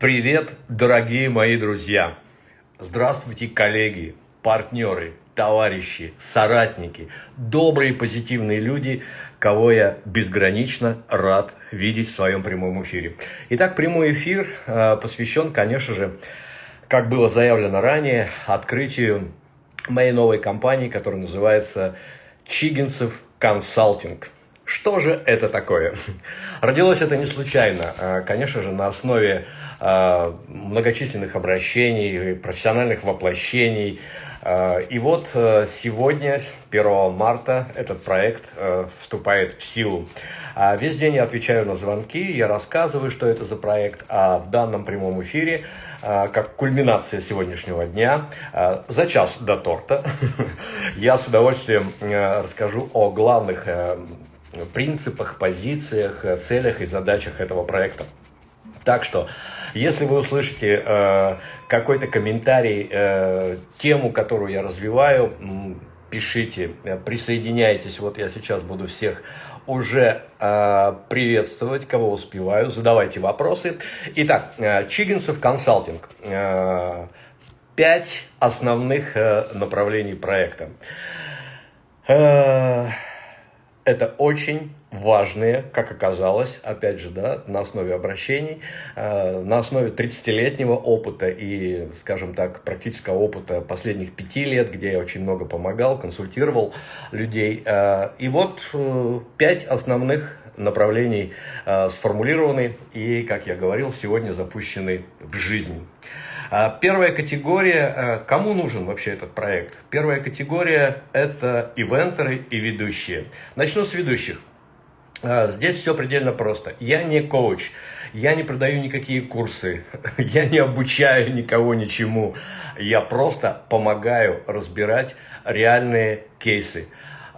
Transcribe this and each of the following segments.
Привет, дорогие мои друзья! Здравствуйте, коллеги, партнеры, товарищи, соратники, добрые позитивные люди, кого я безгранично рад видеть в своем прямом эфире. Итак, прямой эфир э, посвящен, конечно же, как было заявлено ранее, открытию моей новой компании, которая называется Чигинцев Консалтинг. Что же это такое? Родилось это не случайно, а, конечно же, на основе многочисленных обращений, профессиональных воплощений. А, и вот сегодня, 1 марта, этот проект вступает в силу. Весь день я отвечаю на звонки, я рассказываю, что это за проект, а в данном прямом эфире как кульминация сегодняшнего дня, за час до торта, я с удовольствием расскажу о главных принципах, позициях, э, целях и задачах этого проекта. Так что, если вы услышите э, какой-то комментарий, э, тему, которую я развиваю, пишите, э, присоединяйтесь. Вот я сейчас буду всех уже э, приветствовать, кого успеваю. Задавайте вопросы. Итак, э, Чигинцев консалтинг. Э, пять основных э, направлений проекта. Э, это очень важные, как оказалось, опять же, да, на основе обращений, э, на основе 30-летнего опыта и, скажем так, практического опыта последних пяти лет, где я очень много помогал, консультировал людей. Э, и вот э, пять основных направлений э, сформулированы и, как я говорил, сегодня запущены в жизнь. А, первая категория, э, кому нужен вообще этот проект? Первая категория – это ивентеры и ведущие. Начну с ведущих. А, здесь все предельно просто. Я не коуч, я не продаю никакие курсы, я не обучаю никого ничему. Я просто помогаю разбирать реальные кейсы.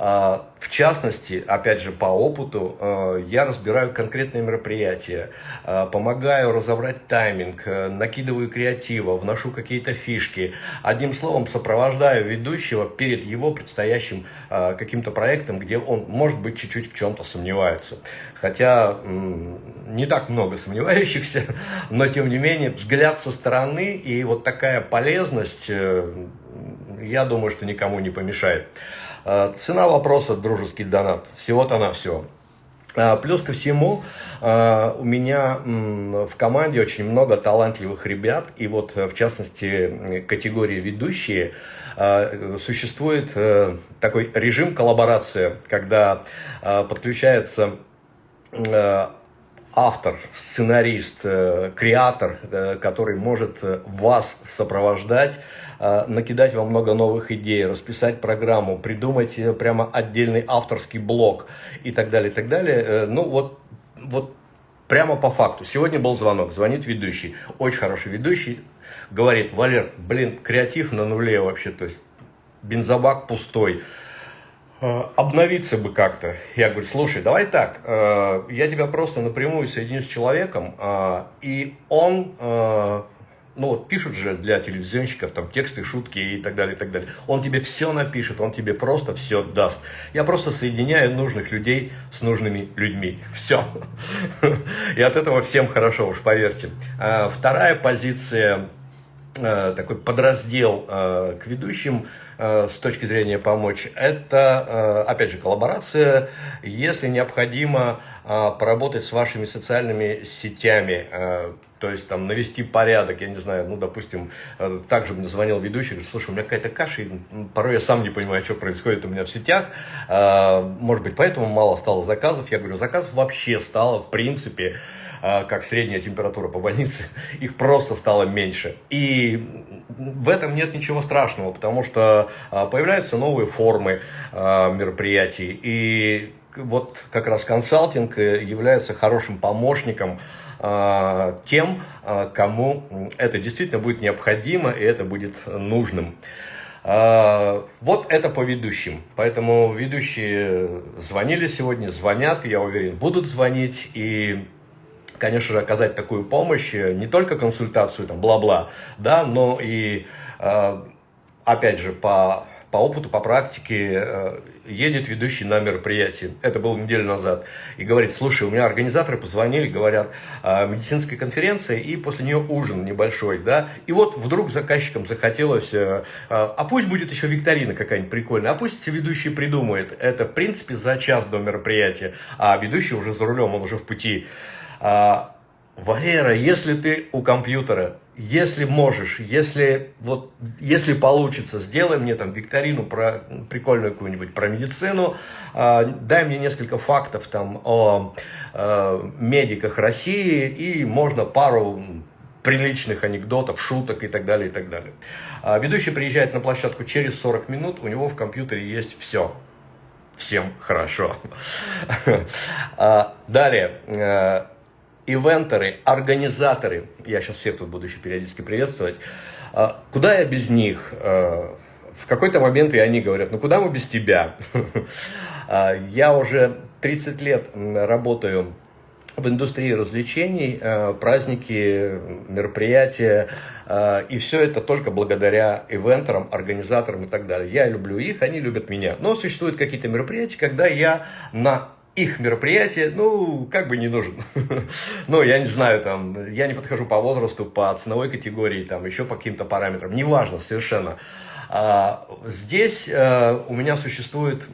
А, в частности, опять же, по опыту, а, я разбираю конкретные мероприятия, а, помогаю разобрать тайминг, накидываю креатива, вношу какие-то фишки. Одним словом, сопровождаю ведущего перед его предстоящим каким-то проектом, где он, может быть, чуть-чуть в чем-то сомневается. Хотя не так много сомневающихся, но, тем не менее, взгляд со стороны и вот такая полезность, э, я думаю, что никому не помешает. А, цена вопроса – дружеский донат. Всего-то на все. А, плюс ко всему, а, у меня в команде очень много талантливых ребят, и вот в частности категории ведущие существует э, такой режим коллаборации, когда подключается э, автор, сценарист, э, креатор, который может вас сопровождать Э, накидать вам много новых идей, расписать программу, придумать э, прямо отдельный авторский блог и так далее, и так далее. Э, ну вот, вот прямо по факту. Сегодня был звонок, звонит ведущий, очень хороший ведущий, говорит, Валер, блин, креатив на нуле вообще, то есть бензобак пустой обновиться бы как-то. Я говорю, слушай, давай так, я тебя просто напрямую соединю с человеком, и он ну вот пишут же для телевизионщиков там тексты, шутки и так далее, и так далее. Он тебе все напишет, он тебе просто все даст. Я просто соединяю нужных людей с нужными людьми. Все. И от этого всем хорошо, уж поверьте. А вторая позиция, э, такой подраздел э, к ведущим э, с точки зрения помочь, это, опять же, коллаборация, если необходимо поработать с вашими социальными сетями, то есть там навести порядок, я не знаю, ну, допустим, э, также мне звонил ведущий, говорит, слушай, у меня какая-то каша, и порой я сам не понимаю, что происходит у меня в сетях, а, может быть, поэтому мало стало заказов, я говорю, заказов вообще стало, в принципе, а, как средняя температура по больнице, их просто стало меньше. И в этом нет ничего страшного, потому что появляются новые формы мероприятий, и вот как раз консалтинг э, является хорошим помощником тем, а, кому это действительно будет необходимо и это будет нужным. А, вот это по ведущим. Поэтому ведущие звонили сегодня, звонят, я уверен, будут звонить. И, конечно же, оказать такую помощь, не только консультацию, там, бла-бла, да, но и, опять же, по по опыту, по практике э, едет ведущий на мероприятие, это было неделю назад, и говорит, слушай, у меня организаторы позвонили, говорят, «А, медицинская конференция, и после нее ужин небольшой, да, и вот вдруг заказчикам захотелось, э, а, а пусть будет еще викторина какая-нибудь прикольная, а пусть ведущий придумает, это в принципе за час до мероприятия, а ведущий уже за рулем, он уже в пути. А, Валера, если ты у компьютера, если можешь, если, вот, если получится, сделай мне там викторину про прикольную какую-нибудь про медицину, э, дай мне несколько фактов там о э, медиках России и можно пару приличных анекдотов, шуток и так далее, и так далее. А ведущий приезжает на площадку через 40 минут, у него в компьютере есть все. Всем хорошо. А, далее э, ивентеры, организаторы, я сейчас всех тут буду еще периодически приветствовать, а, куда я без них? А, в какой-то момент и они говорят, ну куда мы без тебя? А, я уже 30 лет работаю в индустрии развлечений, праздники, мероприятия, и все это только благодаря ивентерам, организаторам и так далее. Я люблю их, они любят меня. Но существуют какие-то мероприятия, когда я на их мероприятие, ну, как бы не нужен. ну, я не знаю, там, я не подхожу по возрасту, по ценовой категории, там, еще по каким-то параметрам, неважно совершенно. А, здесь а, у меня существует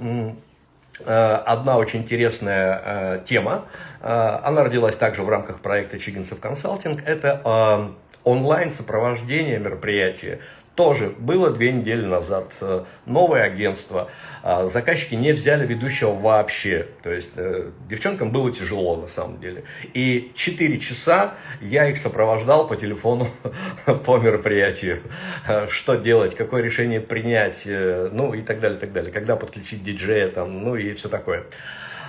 а, одна очень интересная а, тема. Она родилась также в рамках проекта Чигинцев консалтинг. Это онлайн сопровождение мероприятия тоже было две недели назад. Э, новое агентство. А, заказчики не взяли ведущего вообще. То есть э, девчонкам было тяжело на самом деле. И 4 часа я их сопровождал по телефону по мероприятию. Э, что делать, какое решение принять, ну и так далее, так далее. Когда подключить диджея, там, ну и все такое.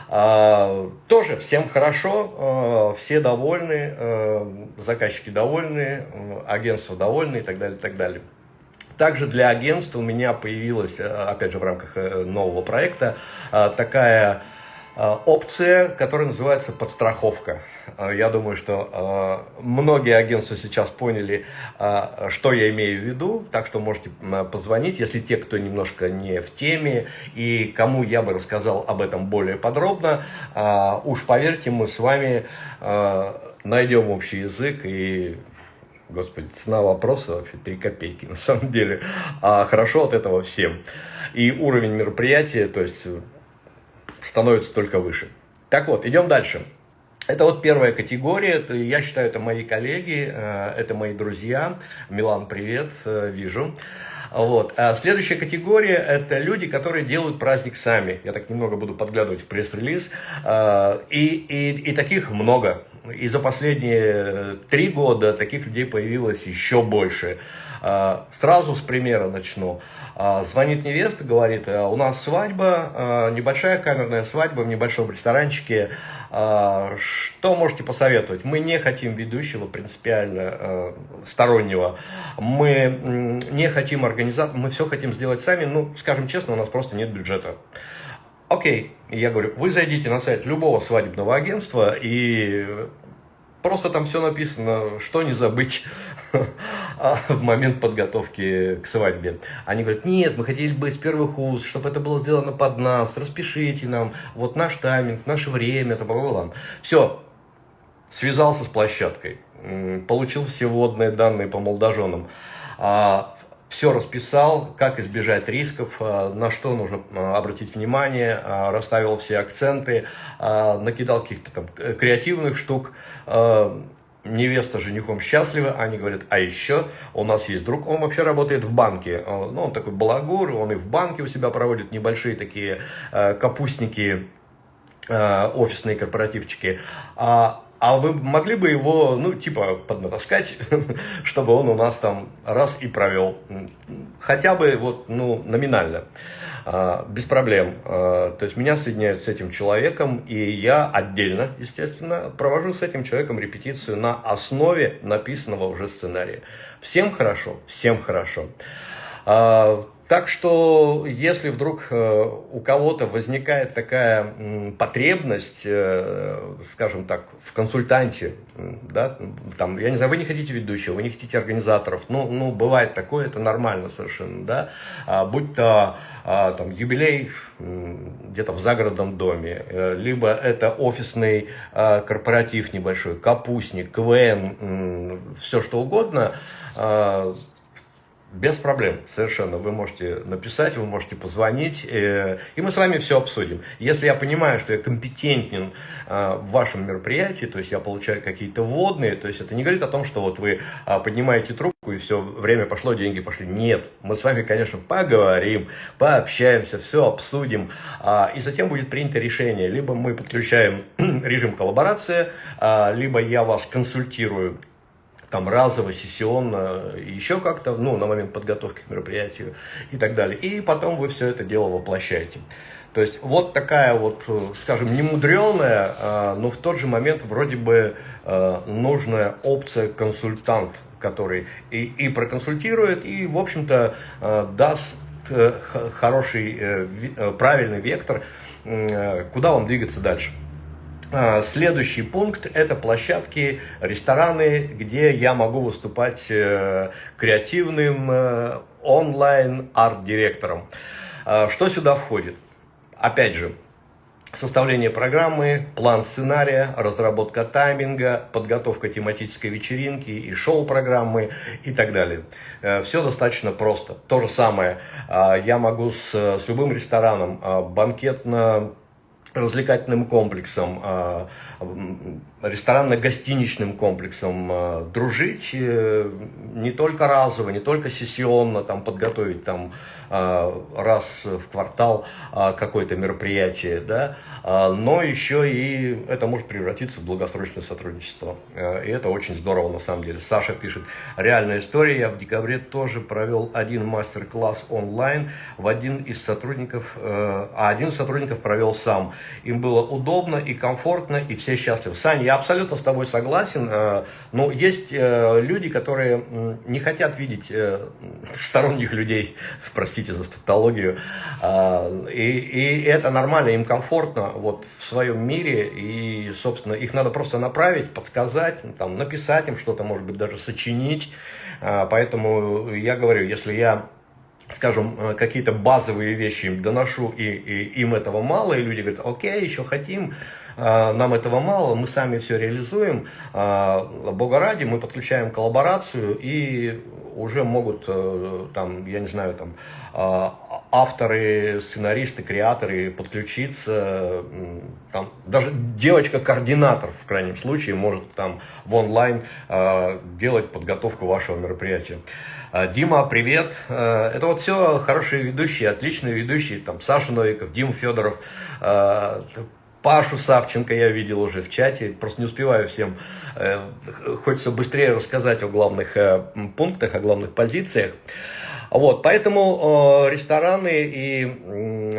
А, тоже всем хорошо, все довольны, заказчики довольны, агентство довольны и так далее, и так далее. Также для агентства у меня появилась, э, опять же, в рамках э, нового проекта, э, такая опция, которая называется подстраховка. Я думаю, что многие агентства сейчас поняли, что я имею в виду, так что можете позвонить, если те, кто немножко не в теме и кому я бы рассказал об этом более подробно, уж поверьте, мы с вами найдем общий язык и Господи, цена вопроса вообще 3 копейки на самом деле. А хорошо от этого всем. И уровень мероприятия, то есть, становится только выше. Так вот, идем дальше. Это вот первая категория, я считаю, это мои коллеги, э, это мои друзья. Милан, привет, э, вижу. Вот. А следующая категория – это люди, которые делают праздник сами. Я так немного буду подглядывать в пресс-релиз. Э, и, и, и таких много. И за последние три года таких людей появилось еще больше. А, сразу с примера начну. А, звонит невеста, говорит, «А, у нас свадьба, небольшая камерная свадьба в небольшом ресторанчике. Что можете посоветовать? Мы не хотим ведущего принципиально стороннего. Мы не хотим организатора, мы все хотим сделать сами. Ну, скажем честно, у нас просто нет бюджета. Окей, я говорю, вы зайдите на сайт любого свадебного агентства и просто там все написано, что не забыть в момент подготовки к свадьбе. Они говорят, нет, мы хотели бы с первых уст, чтобы это было сделано под нас, распишите нам, вот наш тайминг, наше время, это бла-бла-бла. Все, связался с площадкой, получил все вводные данные по молодоженам. А все расписал, как избежать рисков, э, на что нужно э, обратить внимание, э, расставил все акценты, накидал каких-то там креативных штук. Невеста с женихом счастлива, они говорят, а еще у нас есть друг, он вообще работает в банке, ну, он такой балагур, он и в банке у себя проводит небольшие такие капустники, офисные корпоративчики, а а вы могли бы его, ну, типа, поднатаскать, чтобы он у нас там раз и провел. Хотя бы вот, ну, номинально. А, без проблем. А, то есть меня соединяют с этим человеком, и я отдельно, естественно, провожу с этим человеком репетицию на основе написанного уже сценария. Всем хорошо, всем хорошо. А, Так что, если вдруг э, у кого-то возникает такая потребность, э, скажем так, в консультанте, да, там, я не знаю, вы не хотите ведущего, вы не хотите организаторов, ну, ну бывает такое, это нормально совершенно, да, а, будь то а, там, юбилей где-то в загородном доме, э, либо это офисный а, корпоратив небольшой, капустник, КВН, все что угодно, без проблем, совершенно. Вы можете написать, вы можете позвонить, э, и мы с вами все обсудим. Если я понимаю, что я компетентен э, в вашем мероприятии, то есть я получаю какие-то вводные, то есть это не говорит о том, что вот вы э, поднимаете трубку и все, время пошло, деньги пошли. Нет, мы с вами, конечно, поговорим, пообщаемся, все обсудим, э, и затем будет принято решение. Либо мы подключаем режим коллаборации, э, либо я вас консультирую там разово, сессионно, еще как-то, ну, на момент подготовки к мероприятию и так далее. И потом вы все это дело воплощаете. То есть вот такая вот, скажем, немудреная, а, но в тот же момент вроде бы а, нужная опция консультант, который и, и проконсультирует, и, в общем-то, а, даст э, хороший, э, э, правильный вектор, куда вам двигаться дальше. А, следующий пункт – это площадки, рестораны, где я могу выступать э, креативным э, онлайн-арт-директором. А, что сюда входит? Опять же, составление программы, план сценария, разработка тайминга, подготовка тематической вечеринки и шоу-программы и так далее. Э, Все достаточно просто. То же самое а, я могу с, с любым рестораном банкетно развлекательным комплексом, а, ресторанно-гостиничным комплексом а, дружить э, не только разово, не только сессионно, там, подготовить там, а, раз в квартал какое-то мероприятие, да, но еще и это может превратиться в долгосрочное сотрудничество. И это очень здорово на самом деле. Саша пишет, реальная история, я в декабре тоже провел один мастер-класс онлайн в один из сотрудников, э, а один из сотрудников провел сам. Им было удобно и комфортно, и все счастливы. Саня, я абсолютно с тобой согласен, э, но есть э, люди, которые не хотят видеть э, сторонних людей, простите за статологию, и, и это нормально, им комфортно вот в своем мире, и, собственно, их надо просто направить, подсказать, там, написать им что-то, может быть, даже сочинить, поэтому я говорю, если я скажем, какие-то базовые вещи им доношу, и, и им этого мало, и люди говорят, окей, еще хотим, нам этого мало, мы сами все реализуем, э, Бога ради, мы подключаем коллаборацию, и уже могут, там, я не знаю, там, авторы, сценаристы, креаторы подключиться, там, даже девочка-координатор, в крайнем случае, может там в онлайн делать подготовку вашего мероприятия. А, Дима, привет. А, это вот все хорошие ведущие, отличные ведущие. Там Саша Новиков, Дима Федоров, а, Пашу Савченко я видел уже в чате, просто не успеваю всем. Э, хочется быстрее рассказать о главных э, пунктах, о главных позициях. Вот, поэтому рестораны и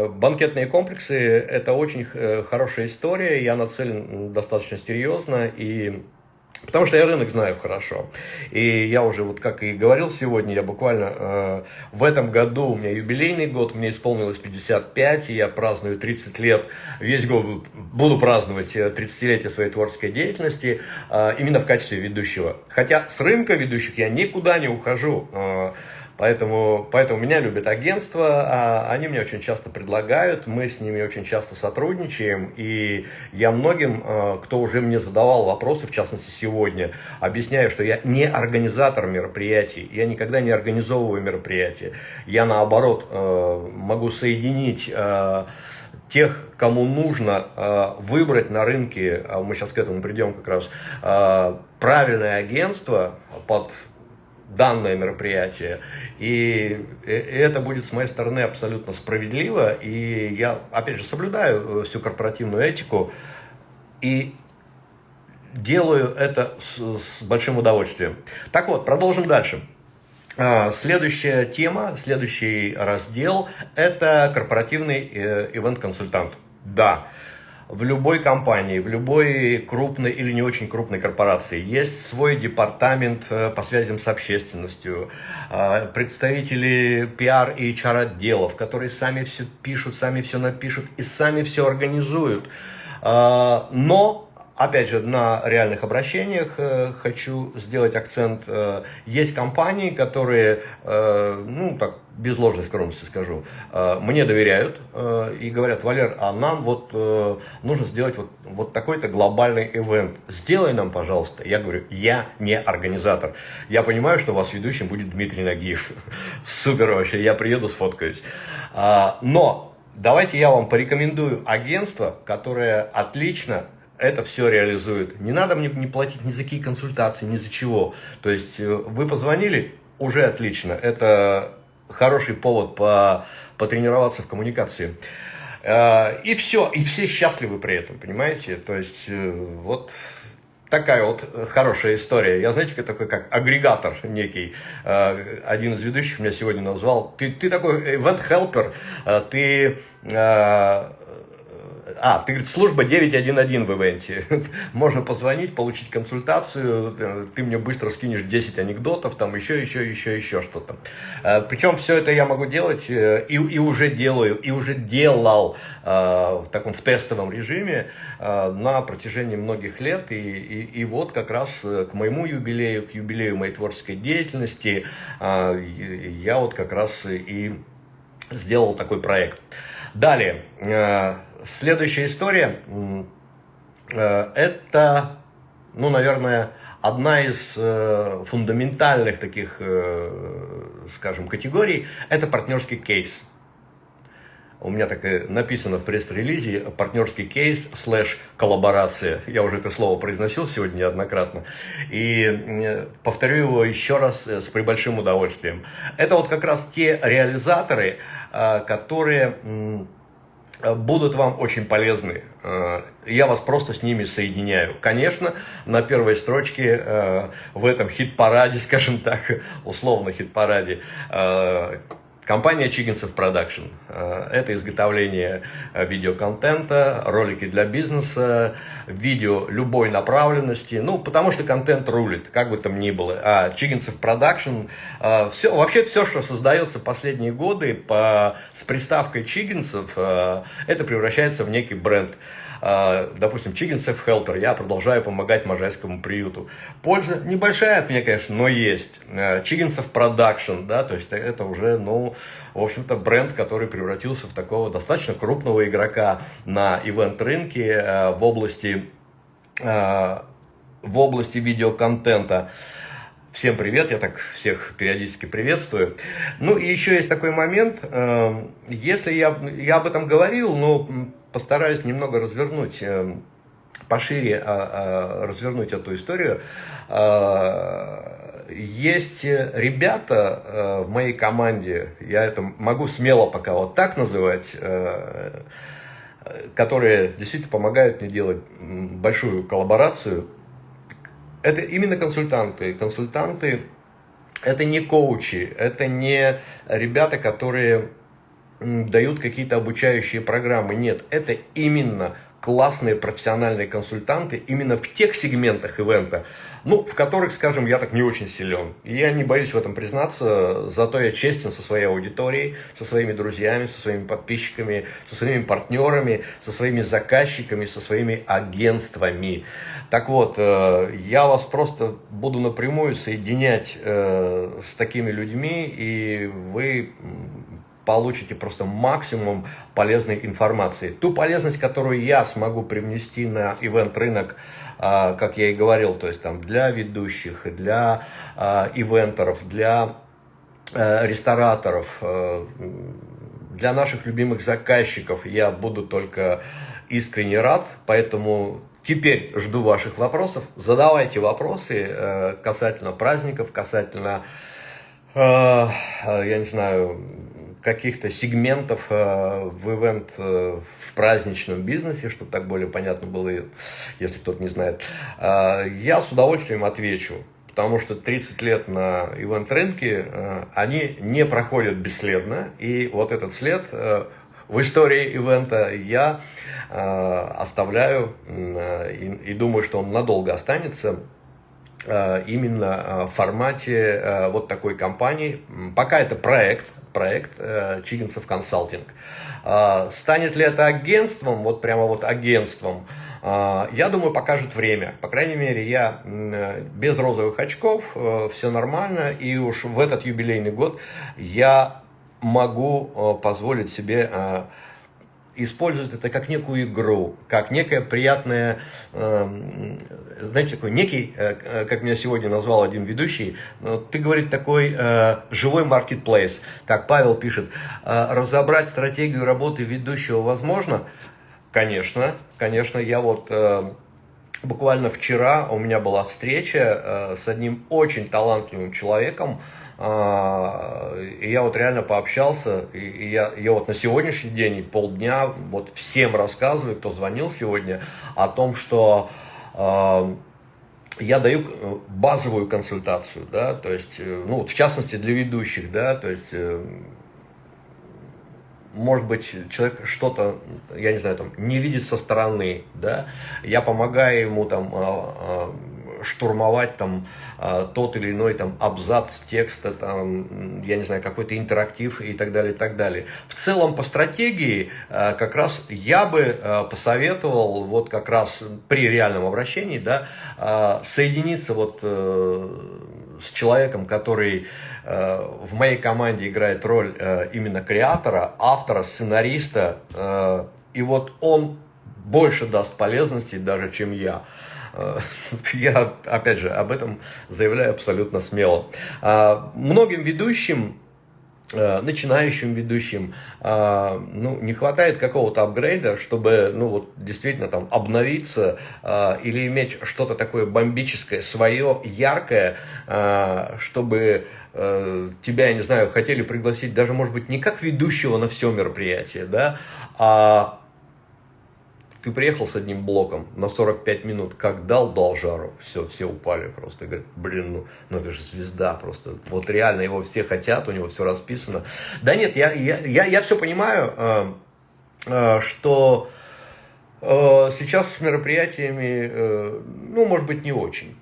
банкетные комплексы – это очень э, хорошая история. Я нацелен достаточно серьезно и Потому что я рынок знаю хорошо. И я уже, вот как и говорил сегодня, я буквально э, в этом году, у меня юбилейный год, мне исполнилось 55, и я праздную 30 лет, весь год буду праздновать 30-летие э, своей творческой деятельности, э, именно в качестве ведущего. Хотя с рынка ведущих я никуда не ухожу. Э, Поэтому, поэтому меня любят агентства, они мне очень часто предлагают, мы с ними очень часто сотрудничаем, и я многим, а, кто уже мне задавал вопросы, в частности сегодня, объясняю, что я не организатор мероприятий, я никогда не организовываю мероприятия, я наоборот а, могу соединить а, тех, кому нужно выбрать на рынке, а мы сейчас к этому придем как раз, правильное агентство под данное мероприятие. И это будет с моей стороны абсолютно справедливо. И я, опять же, соблюдаю э, всю корпоративную этику и делаю это с, с большим удовольствием. Так вот, продолжим дальше. А, следующая тема, следующий раздел – это корпоративный э, ивент-консультант. Да, в любой компании, в любой крупной или не очень крупной корпорации есть свой департамент э, по связям с общественностью, э, представители пиар и HR отделов, которые сами все пишут, сами все напишут и сами все организуют. Э, но Опять же, на реальных обращениях э, хочу сделать акцент. Э, есть компании, которые, э, ну так, без ложной скромности скажу, э, мне доверяют э, и говорят, Валер, а нам вот э, нужно сделать вот, вот такой-то глобальный ивент. Сделай нам, пожалуйста. Я говорю, я не организатор. Я понимаю, что у вас ведущим будет Дмитрий Нагиев. Супер вообще, я приеду, сфоткаюсь. А, но давайте я вам порекомендую агентство, которое отлично это все реализует. Не надо мне не платить ни за какие консультации, ни за чего. То есть э, вы позвонили, уже отлично. Это хороший повод по, потренироваться в коммуникации. Э, и все, и все счастливы при этом, понимаете? То есть э, вот такая вот хорошая история. Я, знаете, такой как агрегатор некий. Один из ведущих меня сегодня назвал. Ты, ты такой event-helper, ты а, ты говорит, служба 911 в ивенте. Можно позвонить, получить консультацию, ты мне быстро скинешь 10 анекдотов, там еще, еще, еще, еще что-то. Э, Причем все это я могу делать э, и, и уже делаю, и уже делал э, в таком в тестовом режиме на протяжении многих лет. И, и, и вот как раз к моему юбилею, к юбилею моей творческой деятельности, я вот как раз и сделал такой проект. Далее, следующая история, э, это, ну, наверное, одна из э, фундаментальных таких, э, скажем, категорий, это партнерский кейс. У меня так и написано в пресс-релизе партнерский кейс слэш коллаборация. Я уже это слово произносил сегодня неоднократно. И повторю его еще раз с пребольшим удовольствием. Это вот как раз те реализаторы, которые Э, будут вам очень полезны. Э, я вас просто с ними соединяю. Конечно, на первой строчке э, в этом хит-параде, скажем так, условно хит-параде, Компания Чигинцев Production. Э, это изготовление э, видеоконтента, ролики для бизнеса, видео любой направленности. Ну, потому что контент рулит, как бы там ни было. А Чигинцев Production, э, все, вообще все, что создается последние годы по, с приставкой Чигинцев, это превращается в некий бренд. А, допустим, Safe Helper, я продолжаю помогать Можайскому приюту. Польза небольшая от меня, конечно, но есть. Safe Production, да, то есть это уже, ну, в общем-то, бренд, который превратился в такого достаточно крупного игрока на ивент-рынке а, в области, в области видеоконтента. Всем привет, я так всех периодически приветствую. Ну и еще есть такой момент, если я, я об этом говорил, но постараюсь немного развернуть э, пошире а, а, развернуть эту историю. Есть ребята э, в моей команде, я это могу смело пока вот так называть, э, которые действительно помогают мне делать большую коллаборацию. Это именно консультанты. Консультанты это не коучи, это не ребята, которые дают какие-то обучающие программы. Нет, это именно классные профессиональные консультанты именно в тех сегментах ивента, ну, в которых, скажем, я так не очень силен. Я не боюсь в этом признаться, зато я честен со своей аудиторией, со своими друзьями, со своими подписчиками, со своими партнерами, со своими заказчиками, со своими агентствами. Так вот, э, я вас просто буду напрямую соединять э, с такими людьми, и вы получите просто максимум полезной информации. Ту полезность, которую я смогу привнести на ивент-рынок, а, как я и говорил, то есть там для ведущих, для а, ивентеров, для э, рестораторов, э, для наших любимых заказчиков я буду только искренне рад, поэтому теперь жду ваших вопросов. Задавайте вопросы э, касательно праздников, касательно, я не знаю, каких-то сегментов э, в ивент, э, в праздничном бизнесе, чтобы так более понятно было, если кто-то не знает, э, я с удовольствием отвечу. Потому что 30 лет на ивент-рынке, они не проходят бесследно. И вот этот след в истории ивента, я э, оставляю э, и, думаю, что он надолго останется э, именно в формате э, вот такой компании. Пока это проект, проект э, Чигинцев консалтинг. Э, станет ли это агентством, вот прямо вот агентством, а, я думаю, покажет время. По крайней мере, я без розовых очков, э, все нормально. И уж в этот юбилейный год я могу э, позволить себе э, использовать это как некую игру, как некое приятное, знаете, такой некий, как меня сегодня назвал один ведущий, ты, говорит, такой живой маркетплейс. Так, Павел пишет, разобрать стратегию работы ведущего возможно – Конечно, конечно, я вот э, буквально вчера у меня была встреча э, с одним очень талантливым человеком, э, и я вот реально пообщался, и, я, я вот на сегодняшний день полдня вот всем рассказываю, кто звонил сегодня, о том, что э, я даю базовую консультацию, да, то есть, ну, в частности для ведущих, да, то есть может быть, человек что-то, я не знаю, там, не видит со стороны, да, я помогаю ему там а, а, штурмовать там а, тот или иной там абзац текста, там, я не знаю, какой-то интерактив и так далее, и так далее. В целом по стратегии как раз я бы посоветовал вот как раз при реальном обращении, да, соединиться вот э, с человеком, который в моей команде играет роль э, именно креатора, автора, сценариста, э, и вот он больше даст полезности даже, чем я. Я, опять же, об этом заявляю абсолютно смело. Многим ведущим начинающим ведущим. Ну, не хватает какого-то апгрейда, чтобы ну, вот, действительно там обновиться или иметь что-то такое бомбическое, свое, яркое, чтобы Э, тебя, я не знаю, хотели пригласить даже, может быть, не как ведущего на все мероприятие, да, а ты приехал с одним блоком на 45 минут, как дал, дал жару, все, все упали просто, говорят, блин, ну, ну это же звезда просто, вот реально его все хотят, у него все расписано. Да нет, я, я, я, я все понимаю, э, э, что сейчас с мероприятиями, ну, может быть, не очень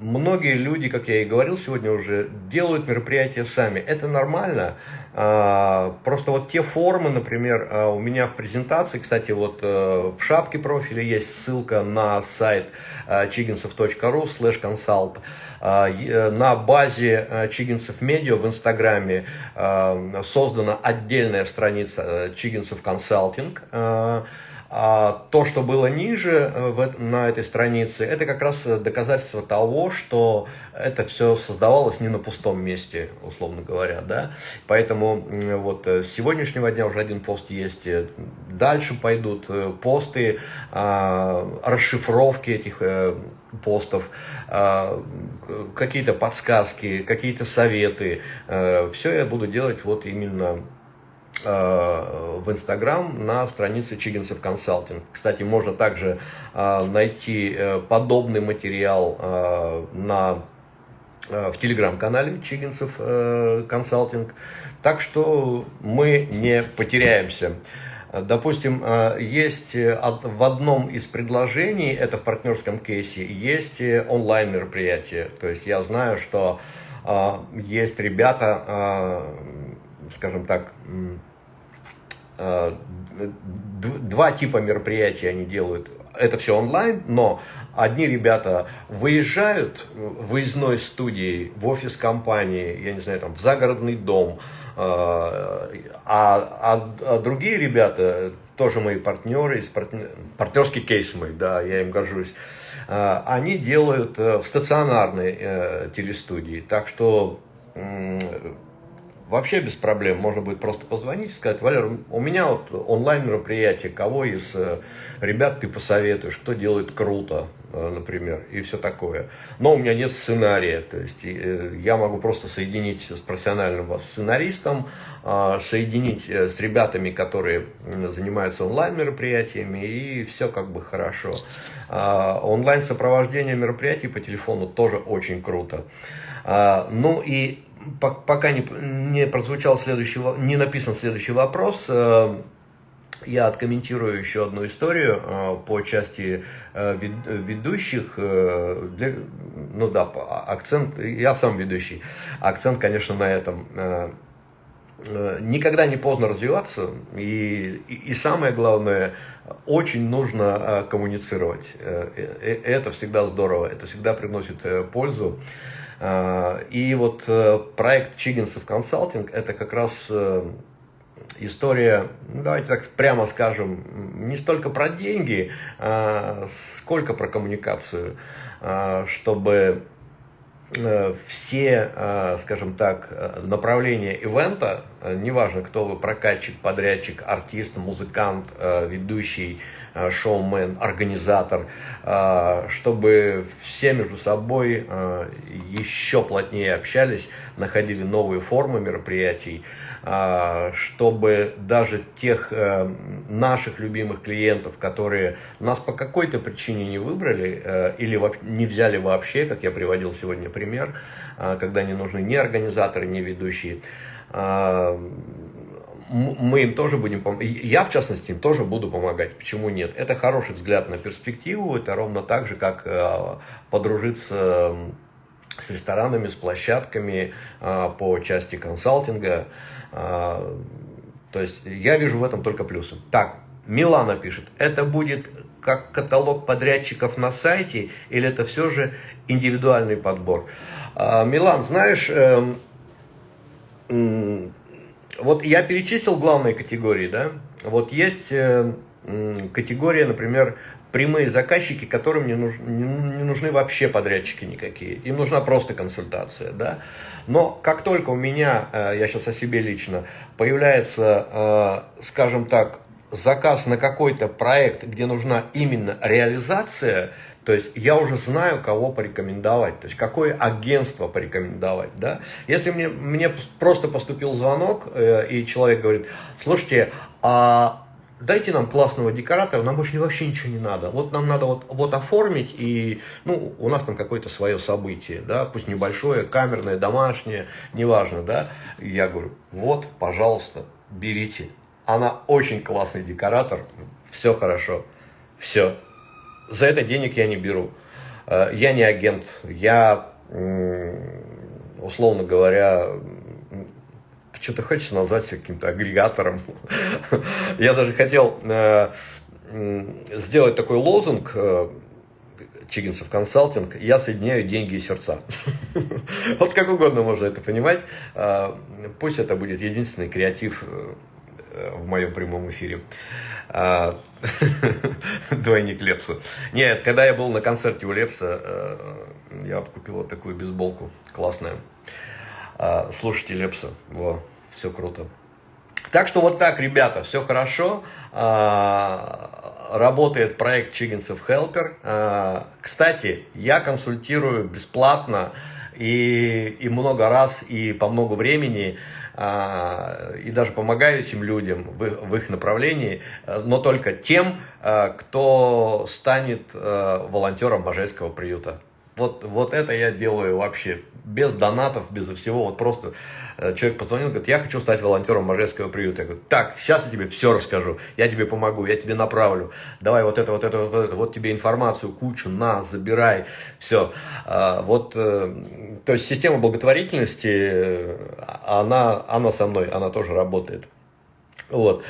многие люди, как я и говорил сегодня уже, делают мероприятия сами. Это нормально. А, просто вот те формы, например, а, у меня в презентации, кстати, вот э, в шапке профиля есть ссылка на сайт chiginsov.ru slash consult. Э, на базе Чигинцев Медиа в Инстаграме создана отдельная страница Чигинцев Консалтинг. А то, что было ниже э, в, на этой странице, это как раз доказательство того, что это все создавалось не на пустом месте, условно говоря. Да? Поэтому вот э, с сегодняшнего дня уже один пост есть. Э, дальше пойдут посты, а, расшифровки этих постов, а, какие-то подсказки, какие-то советы. Все я буду делать вот именно Э, в Инстаграм на странице Чигинцев Консалтинг. Кстати, можно также э, найти э, подобный материал на, в телеграм-канале Чигинцев Консалтинг. Так что мы не потеряемся. Допустим, есть в одном из предложений, это в партнерском кейсе, есть онлайн мероприятие. То есть я знаю, что есть ребята, скажем так, Э, два типа мероприятий они делают. Это все онлайн, но одни ребята выезжают в выездной студии, в офис компании, я не знаю, там, в загородный дом, э, а, а, а другие ребята, тоже мои партнеры, партнер, партнерский кейс мой, да, я им горжусь, э, они делают в стационарной телестудии. Так что вообще без проблем. Можно будет просто позвонить и сказать, Валер, у меня вот онлайн мероприятие, кого из э, ребят ты посоветуешь, кто делает круто, э, например, и все такое. Но у меня нет сценария, то есть э, я могу просто соединить с профессиональным сценаристом, а, соединить с ребятами, которые занимаются онлайн мероприятиями, и все как бы хорошо. А, онлайн сопровождение мероприятий по телефону тоже очень круто. А, ну и пока не, не прозвучал следующий, не написан следующий вопрос, я откомментирую еще одну историю э, по части э, ведущих. Э, для, ну да, акцент, я сам ведущий. Акцент, конечно, на этом. Никогда не поздно развиваться. И, и самое главное, очень нужно коммуницировать. Это всегда здорово, это всегда приносит пользу. И вот проект Чигинцев консалтинг это как раз история, ну, давайте так прямо скажем, не столько про деньги, сколько про коммуникацию, чтобы э, все, скажем так, направления ивента, неважно, кто вы, прокатчик, подрядчик, артист, музыкант, ведущий, Э, шоумен, организатор, э, чтобы все между собой э, еще плотнее общались, находили новые формы мероприятий, чтобы даже тех наших любимых клиентов, которые нас по какой-то причине не выбрали или не взяли вообще, как я приводил сегодня пример, когда не нужны ни организаторы, ни ведущие, мы им тоже будем помогать. Я, в частности, им тоже буду помогать. Почему нет? Это хороший взгляд на перспективу. Это ровно так же, как э, подружиться с ресторанами, с площадками э, по части консалтинга. Э, то есть я вижу в этом только плюсы. Так, Милана пишет, это будет как каталог подрядчиков на сайте или это все же индивидуальный подбор? Милан, знаешь, эм, вот я перечислил главные категории, да? Вот есть э, категория, например, прямые заказчики, которым не, нуж, не, не нужны вообще подрядчики никакие. Им нужна просто консультация, да? Но как только у меня, э, я сейчас о себе лично, появляется, э, скажем так, заказ на какой-то проект, где нужна именно реализация – то есть я уже знаю, кого порекомендовать, то есть какое агентство порекомендовать. Да? Если мне, мне просто поступил звонок, э, и человек говорит, слушайте, а дайте нам классного декоратора, нам больше вообще ничего не надо. Вот нам надо вот, вот оформить, и ну, у нас там какое-то свое событие, да, пусть небольшое, камерное, домашнее, неважно, да. Я говорю, вот, пожалуйста, берите. Она очень классный декоратор, все хорошо, все, за это денег я не беру. Э, я не агент, я, условно говоря, что-то хочется назвать себя каким-то агрегатором. Я даже хотел э, сделать такой лозунг э, Чигинцев консалтинг, я соединяю деньги и сердца. Вот как угодно можно это понимать. Пусть это будет единственный креатив в моем прямом эфире. А, двойник Лепса. Нет, когда я был на концерте у Лепса, э, я вот купил вот такую бейсболку, классная. А, слушайте Лепса, во, все круто. Так что вот так, ребята, все хорошо. А, работает проект Чигинцев Helper. Кстати, я консультирую бесплатно и, и много раз, и по много времени а, и даже помогаю этим людям в, их направлении, но только тем, а, кто станет а, волонтером Божеского приюта. Вот, вот это я делаю вообще без донатов, без всего. Вот просто э, человек позвонил, говорит, я хочу стать волонтером Можайского приюта. Я говорю, так, сейчас я тебе все расскажу, я тебе помогу, я тебе направлю. Давай вот это, вот это, вот это, вот тебе информацию, кучу, на, забирай, все. А, вот, э, то есть система благотворительности, э, она, она со мной, она тоже работает. Вот.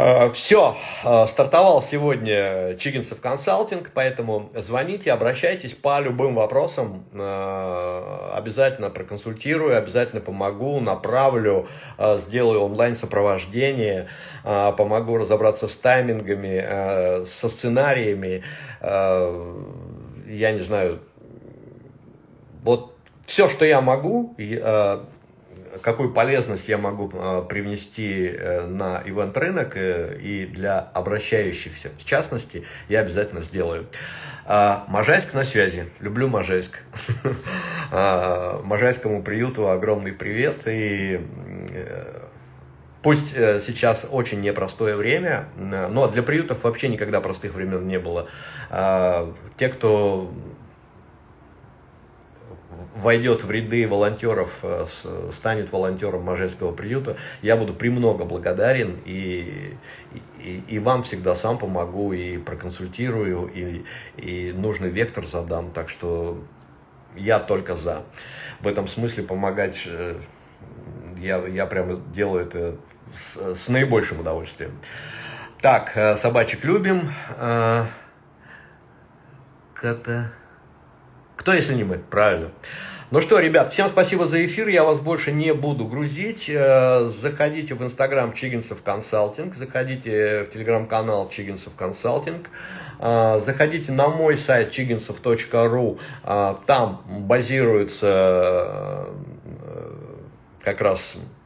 Э, Все, э, стартовал сегодня Чигинцев консалтинг, поэтому звоните, обращайтесь по любым вопросам, э, обязательно проконсультирую, обязательно помогу, направлю, сделаю онлайн-сопровождение, помогу разобраться с таймингами, со сценариями, я не знаю, вот все, что я могу, какую полезность я могу э, привнести э, на ивент-рынок э, и для обращающихся, в частности, я обязательно сделаю. А, Можайск на связи. Люблю Можайск. А, Можайскому приюту огромный привет. И пусть сейчас очень непростое время, но для приютов вообще никогда простых времен не было. А, те, кто войдет в ряды волонтеров, станет волонтером Можайского приюта, я буду премного благодарен и, и, и вам всегда сам помогу и проконсультирую, и, и нужный вектор задам. Так что я только за. В этом смысле помогать я, я прямо делаю это с, с наибольшим удовольствием. Так, э, собачек любим. Э, Кота... Кто, если не мы? Правильно. Ну что, ребят, всем спасибо за эфир, я вас больше не буду грузить. Э, заходите в инстаграм Чигинцев Консалтинг, заходите в телеграм-канал Чигинцев Консалтинг, заходите на мой сайт чигинцев.ру, там базируется как раз Э,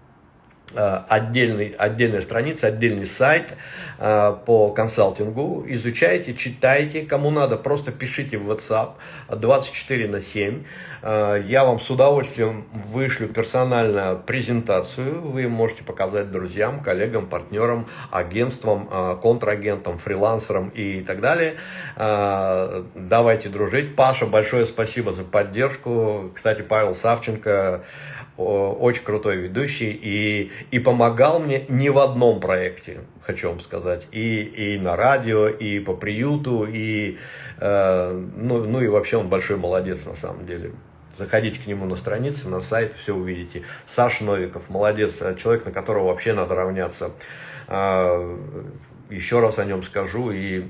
отдельный, отдельная страница, отдельный сайт э, по консалтингу. Изучайте, читайте. Кому надо, просто пишите в WhatsApp 24 на 7. Э, я вам с удовольствием вышлю персональную презентацию. Вы можете показать друзьям, коллегам, партнерам, агентствам, контрагентам, фрилансерам и так далее. Давайте дружить. Паша, большое спасибо за поддержку. Кстати, Павел Савченко очень крутой ведущий и, и помогал мне не в одном проекте, хочу вам сказать, и, и на радио, и по приюту, и, э, ну, ну и вообще он большой молодец на самом деле. Заходите к нему на страницы, на сайт, все увидите. Саша Новиков, молодец, человек, на которого вообще надо равняться. Э, еще раз о нем скажу и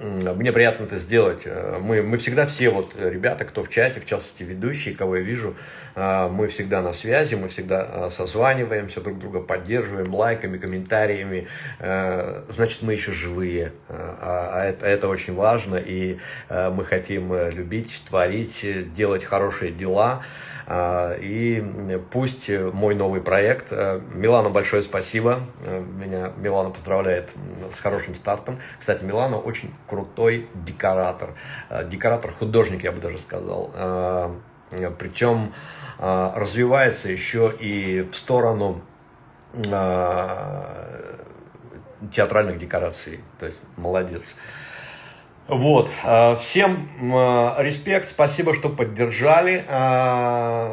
мне приятно это сделать. Э, мы, мы всегда все вот ребята, кто в чате, в частности ведущие, кого я вижу, э, мы всегда на связи, мы всегда э, созваниваемся, друг друга поддерживаем лайками, комментариями. Значит, мы еще живые. А, а это, это очень важно, и мы хотим любить, творить, делать хорошие дела. И пусть мой новый проект, Милана, большое спасибо, меня Милана поздравляет с хорошим стартом. Кстати, Милана очень крутой декоратор. Э, Декоратор-художник, я бы даже сказал. Э, Причем э, развивается еще и в сторону театральных декораций. То есть молодец. Вот, всем респект, спасибо, что поддержали.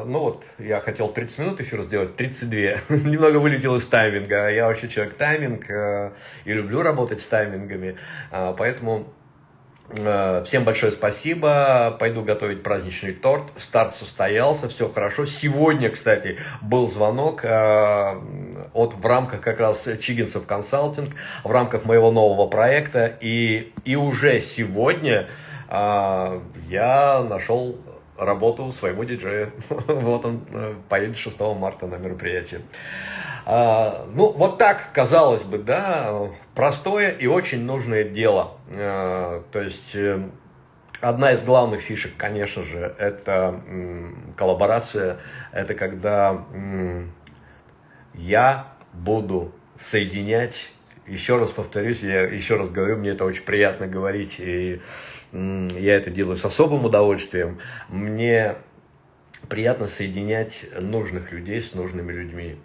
Ну вот, я хотел 30 минут эфир сделать, 32. Немного вылетел из тайминга. Я вообще человек тайминг и люблю работать с таймингами. Поэтому Э, всем большое спасибо. Пойду готовить праздничный торт. Старт состоялся, все хорошо. Сегодня, кстати, был звонок э, от в рамках как раз Чигинцев консалтинг, в рамках моего нового проекта. И, и уже сегодня э, я нашел работу своему диджею. вот он поедет 6 марта на мероприятие. А, ну, вот так, казалось бы, да, простое и очень нужное дело. А, то есть, э, одна из главных фишек, конечно же, это коллаборация. Это когда я буду соединять, еще раз повторюсь, я еще раз говорю, мне это очень приятно говорить, и я это делаю с особым удовольствием. Мне приятно соединять нужных людей с нужными людьми.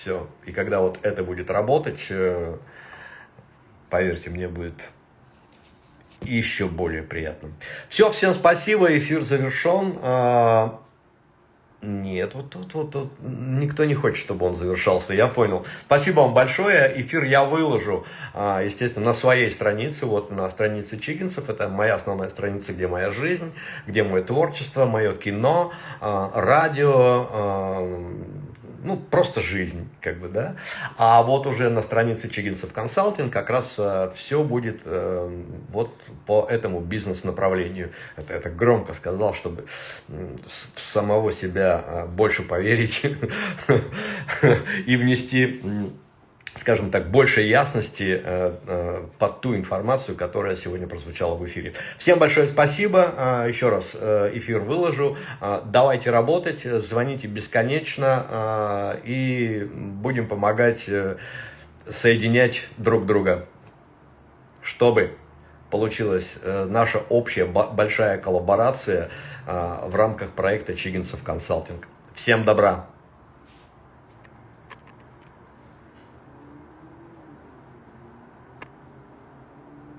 Все. И когда вот это будет работать, э, поверьте, мне будет еще более приятно. Все, всем спасибо, эфир завершен. А, нет, вот тут вот, вот, никто не хочет, чтобы он завершался, я понял. Спасибо вам большое, эфир я выложу, а, естественно, на своей странице, вот на странице Чигинцев, это моя основная страница, где моя жизнь, где мое творчество, мое кино, а, радио, ну, просто жизнь, как бы, да. А вот уже на странице Чигинцев Консалтинг как раз э, все будет э, вот по этому бизнес-направлению. Это, это громко сказал, чтобы в самого себя э, больше поверить и внести скажем так, больше ясности э, э, под ту информацию, которая сегодня прозвучала в эфире. Всем большое спасибо. Э, еще раз эфир выложу. Давайте работать, звоните бесконечно и будем помогать соединять друг друга, чтобы получилась наша общая большая коллаборация в рамках проекта Чигинцев Консалтинг. Всем добра!